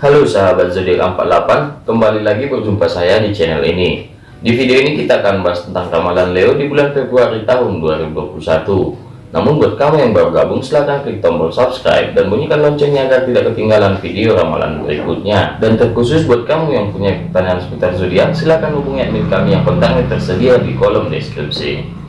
Halo sahabat zodiak 48, kembali lagi berjumpa saya di channel ini. Di video ini kita akan bahas tentang ramalan Leo di bulan Februari tahun 2021. Namun buat kamu yang baru gabung silahkan klik tombol subscribe dan bunyikan loncengnya agar tidak ketinggalan video ramalan berikutnya. Dan terkhusus buat kamu yang punya pertanyaan seputar zodiak, silahkan hubungi admin kami yang kontaknya tersedia di kolom deskripsi.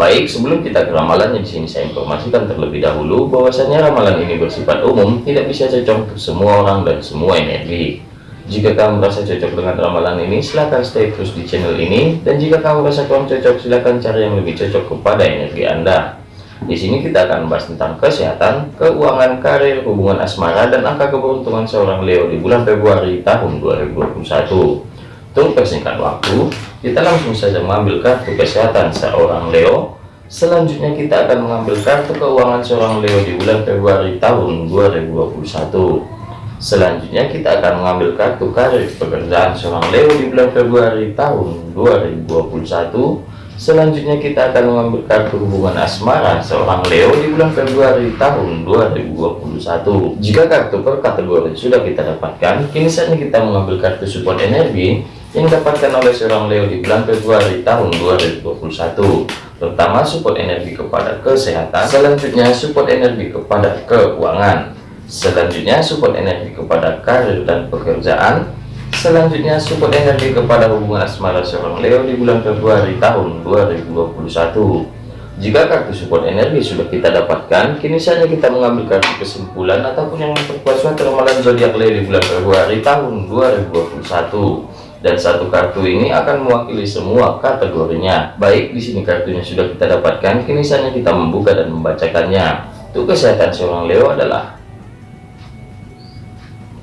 Baik, sebelum kita ke ramalannya di sini saya informasikan terlebih dahulu bahwasanya ramalan ini bersifat umum, tidak bisa cocok untuk semua orang dan semua energi. Jika kamu merasa cocok dengan ramalan ini, silahkan stay terus di channel ini. Dan jika kamu merasa kurang cocok, silahkan cari yang lebih cocok kepada energi Anda. Di sini kita akan membahas tentang kesehatan, keuangan, karir, hubungan asmara, dan angka keberuntungan seorang Leo di bulan Februari tahun 2021. Untuk persingkat waktu, kita langsung saja mengambil kartu kesehatan seorang Leo. Selanjutnya kita akan mengambil kartu keuangan seorang Leo di bulan Februari tahun 2021. Selanjutnya kita akan mengambil kartu karir pekerjaan seorang Leo di bulan Februari tahun 2021. Selanjutnya kita akan mengambil kartu hubungan asmara seorang Leo di bulan Februari tahun 2021. Jika kartu per kategori sudah kita dapatkan, kini saatnya kita mengambil kartu support energi yang didapatkan oleh seorang Leo di bulan Februari tahun 2021 terutama support energi kepada kesehatan selanjutnya support energi kepada keuangan selanjutnya support energi kepada karir dan pekerjaan selanjutnya support energi kepada hubungan asmara seorang Leo di bulan Februari tahun 2021 jika kartu support energi sudah kita dapatkan kini saatnya kita mengambil kartu kesimpulan ataupun yang memperkuat ramalan zodiak Leo di bulan Februari tahun 2021 dan satu kartu ini akan mewakili semua kategorinya. Baik, di sini kartunya sudah kita dapatkan, kini saatnya kita membuka dan membacakannya. Untuk kesehatan seorang Leo adalah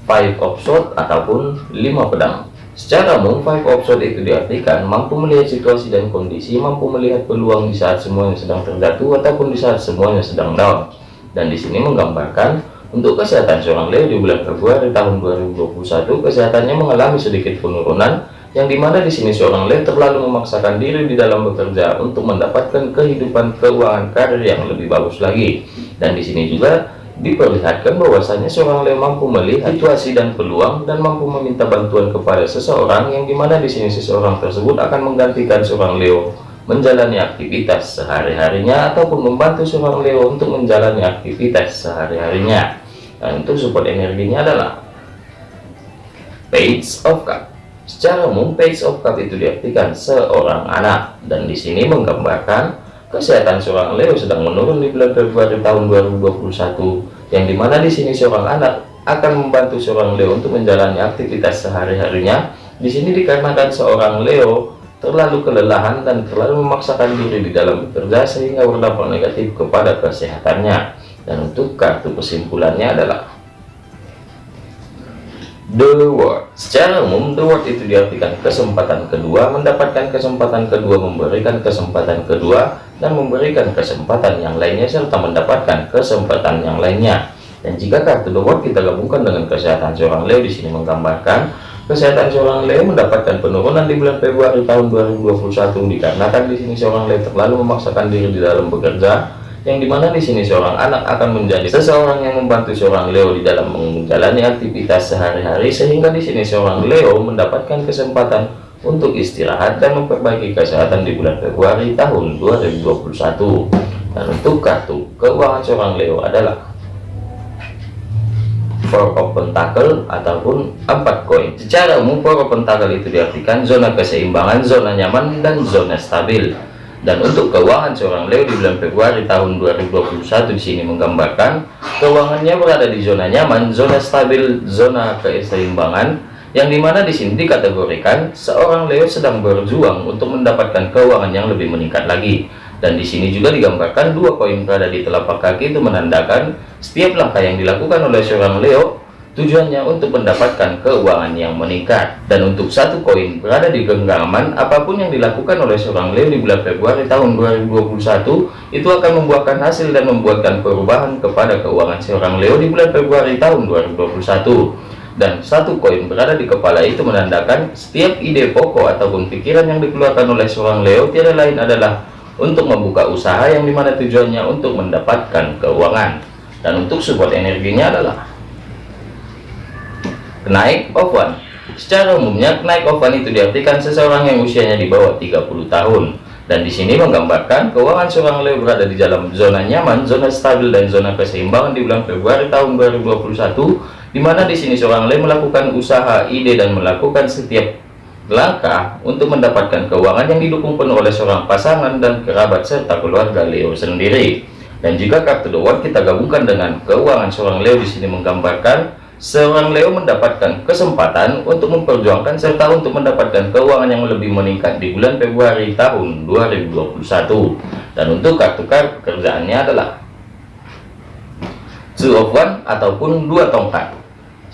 Five of Swords ataupun lima pedang. Secara umum, Five of Swords itu diartikan mampu melihat situasi dan kondisi, mampu melihat peluang di saat semuanya sedang terjatuh ataupun di saat semuanya sedang down. Dan di sini menggambarkan untuk kesehatan seorang Leo di bulan Februari tahun 2021, kesehatannya mengalami sedikit penurunan, yang di mana di sini seorang Leo terlalu memaksakan diri di dalam bekerja untuk mendapatkan kehidupan keuangan karir yang lebih bagus lagi. Dan di sini juga diperlihatkan bahwasanya seorang Leo mampu melihat situasi dan peluang dan mampu meminta bantuan kepada seseorang yang di mana di sini seseorang tersebut akan menggantikan seorang Leo menjalani aktivitas sehari-harinya ataupun membantu seorang Leo untuk menjalani aktivitas sehari-harinya. Dan untuk support energinya adalah page of cup. Secara umum page of cup itu diartikan seorang anak. Dan di sini menggambarkan kesehatan seorang Leo sedang menurun di bulan Februari tahun 2021 yang di mana di sini seorang anak akan membantu seorang Leo untuk menjalani aktivitas sehari-harinya. Di sini dikarenakan seorang Leo terlalu kelelahan dan terlalu memaksakan diri di dalam bekerja sehingga berdampak negatif kepada kesehatannya. Dan untuk kartu kesimpulannya adalah The Word secara umum The Word itu diartikan kesempatan kedua mendapatkan kesempatan kedua memberikan kesempatan kedua dan memberikan kesempatan yang lainnya serta mendapatkan kesempatan yang lainnya. Dan jika kartu The Word kita gabungkan dengan kesehatan seorang Leo di sini menggambarkan Kesehatan seorang Leo mendapatkan penurunan di bulan Februari tahun 2021 dikarenakan di sini seorang Leo terlalu memaksakan diri di dalam bekerja yang di mana di sini seorang anak akan menjadi seseorang yang membantu seorang Leo di dalam menjalani aktivitas sehari-hari sehingga di sini seorang Leo mendapatkan kesempatan untuk istirahat dan memperbaiki kesehatan di bulan Februari tahun 2021 dan untuk kartu keuangan seorang Leo adalah four pentacle ataupun empat koin. Secara umum four pentacle itu diartikan zona keseimbangan zona nyaman dan zona stabil. Dan untuk keuangan seorang Leo di bulan Februari tahun 2021 di sini menggambarkan keuangannya berada di zona nyaman zona stabil zona keseimbangan yang di mana di sini dikategorikan seorang Leo sedang berjuang untuk mendapatkan keuangan yang lebih meningkat lagi dan di sini juga digambarkan dua koin berada di telapak kaki itu menandakan setiap langkah yang dilakukan oleh seorang Leo tujuannya untuk mendapatkan keuangan yang meningkat. Dan untuk satu koin berada di genggaman apa pun yang dilakukan oleh seorang Leo di bulan Februari tahun 2021 itu akan membuahkan hasil dan membuatkan perubahan kepada keuangan seorang Leo di bulan Februari tahun 2021 dan satu koin berada di kepala itu menandakan setiap ide pokok ataupun pikiran yang dikeluarkan oleh seorang Leo tiada lain adalah untuk membuka usaha yang di mana tujuannya untuk mendapatkan keuangan. Dan untuk support energinya adalah Kenaik Ofan Secara umumnya kenaik Ofan itu diartikan seseorang yang usianya di bawah 30 tahun. Dan di sini menggambarkan keuangan seorang Leo berada di dalam zona nyaman, zona stabil dan zona keseimbangan di bulan Februari tahun 2021 di mana di sini seorang Leo melakukan usaha, ide dan melakukan setiap langkah untuk mendapatkan keuangan yang didukung penuh oleh seorang pasangan dan kerabat serta keluarga Leo sendiri. Dan jika kartu The kita gabungkan dengan keuangan seorang Leo di sini menggambarkan seorang Leo mendapatkan kesempatan untuk memperjuangkan serta untuk mendapatkan keuangan yang lebih meningkat di bulan Februari tahun 2021. Dan untuk kartu kartu pekerjaannya adalah Two of One ataupun dua tongkat.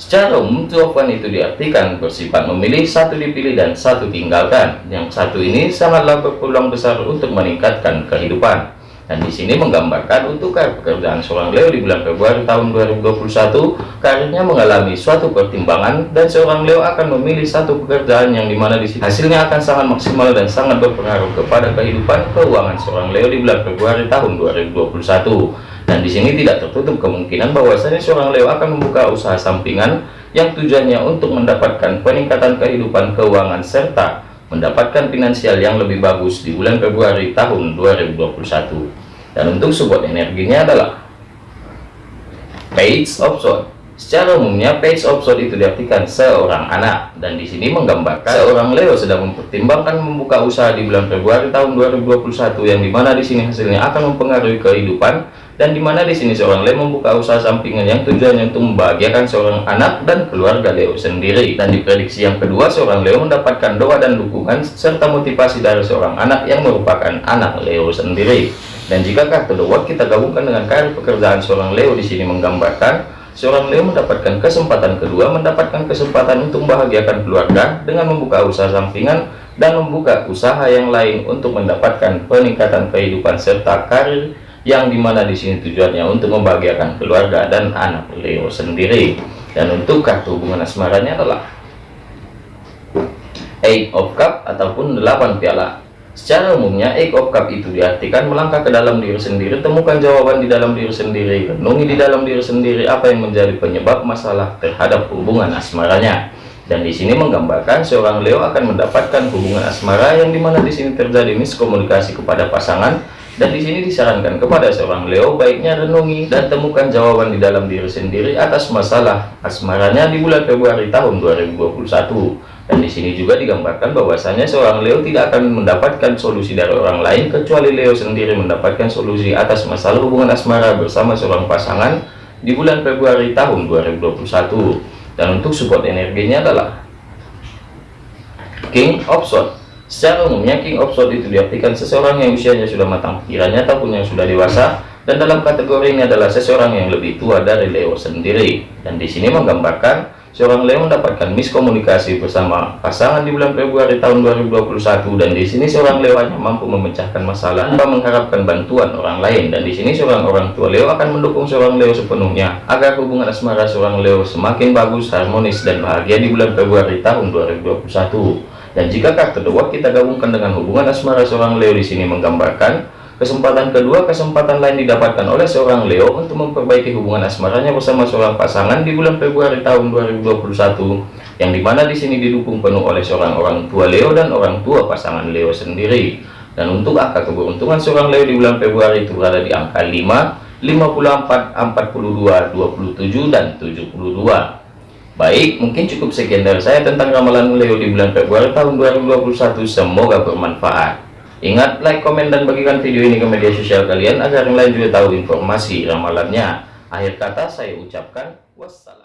Secara umum, one itu diartikan bersifat memilih satu dipilih dan satu tinggalkan. Yang satu ini sangatlah berpeluang besar untuk meningkatkan kehidupan. Dan di sini menggambarkan untuk pekerjaan seorang Leo di bulan Februari tahun 2021, karirnya mengalami suatu pertimbangan dan seorang Leo akan memilih satu pekerjaan yang di mana di sini hasilnya akan sangat maksimal dan sangat berpengaruh kepada kehidupan keuangan seorang Leo di bulan Februari tahun 2021. Dan di sini tidak tertutup kemungkinan bahwasanya seorang Leo akan membuka usaha sampingan yang tujuannya untuk mendapatkan peningkatan kehidupan keuangan serta mendapatkan finansial yang lebih bagus di bulan Februari tahun 2021 dan untuk support energinya adalah page of sword. Secara umumnya page of sword itu diartikan seorang anak. Dan di sini menggambarkan seorang Leo sedang mempertimbangkan membuka usaha di bulan Februari tahun 2021 yang di mana di sini hasilnya akan mempengaruhi kehidupan dan di mana di sini seorang Leo membuka usaha sampingan yang tujuannya untuk membahagiakan seorang anak dan keluarga Leo sendiri. Dan diprediksi yang kedua seorang Leo mendapatkan doa dan dukungan serta motivasi dari seorang anak yang merupakan anak Leo sendiri. Dan jika kartu doa kita gabungkan dengan karir pekerjaan seorang Leo di sini menggambarkan seorang Leo mendapatkan kesempatan kedua mendapatkan kesempatan untuk membahagiakan keluarga dengan membuka usaha sampingan dan membuka usaha yang lain untuk mendapatkan peningkatan kehidupan serta karir yang di mana di sini tujuannya untuk membahagiakan keluarga dan anak Leo sendiri. Dan untuk kartu hubungan asmaranya adalah Eight of Cup ataupun 8 piala. Secara umumnya Eight of Cup itu diartikan melangkah ke dalam diri sendiri temukan jawaban di dalam diri sendiri renungi di dalam diri sendiri apa yang menjadi penyebab masalah terhadap hubungan asmaranya. Dan di sini menggambarkan seorang Leo akan mendapatkan hubungan asmara yang di mana di sini terjadi miskomunikasi kepada pasangan dan di sini disarankan kepada seorang Leo baiknya renungi dan temukan jawaban di dalam diri sendiri atas masalah asmaranya di bulan Februari tahun 2021 dan di sini juga digambarkan bahwasanya seorang Leo tidak akan mendapatkan solusi dari orang lain kecuali Leo sendiri mendapatkan solusi atas masalah hubungan asmara bersama seorang pasangan di bulan Februari tahun 2021 dan untuk support energinya adalah King of Swords Secara umumnya King of Swords itu diartikan seseorang yang usianya sudah matang pikirannya ataupun yang sudah dewasa dan dalam kategori ini adalah seseorang yang lebih tua dari Leo sendiri. Dan di sini menggambarkan seorang Leo mendapatkan miskomunikasi bersama pasangan di bulan Februari tahun 2021 dan di sini seorang Leo hanya mampu memecahkan masalah tanpa mengharapkan bantuan orang lain. Dan di sini seorang orang tua Leo akan mendukung seorang Leo sepenuhnya agar hubungan asmara seorang Leo semakin bagus harmonis dan bahagia di bulan Februari tahun 2021 dan jika kartu The kita gabungkan dengan hubungan asmara seorang Leo di sini menggambarkan kesempatan kedua kesempatan lain didapatkan oleh seorang Leo untuk memperbaiki hubungan asmaranya bersama seorang pasangan di bulan Februari tahun 2021 yang di mana di sini didukung penuh oleh seorang orang tua Leo dan orang tua pasangan Leo sendiri. Dan untuk angka keberuntungan seorang Leo di bulan Februari itu berada di angka 5 54 42 27 dan 72 Baik, mungkin cukup sekian dari saya tentang ramalan Leo di bulan Februari tahun 2021. Semoga bermanfaat. Ingat, like, komen, dan bagikan video ini ke media sosial kalian agar yang lain juga tahu informasi ramalannya. Akhir kata saya ucapkan wassalam.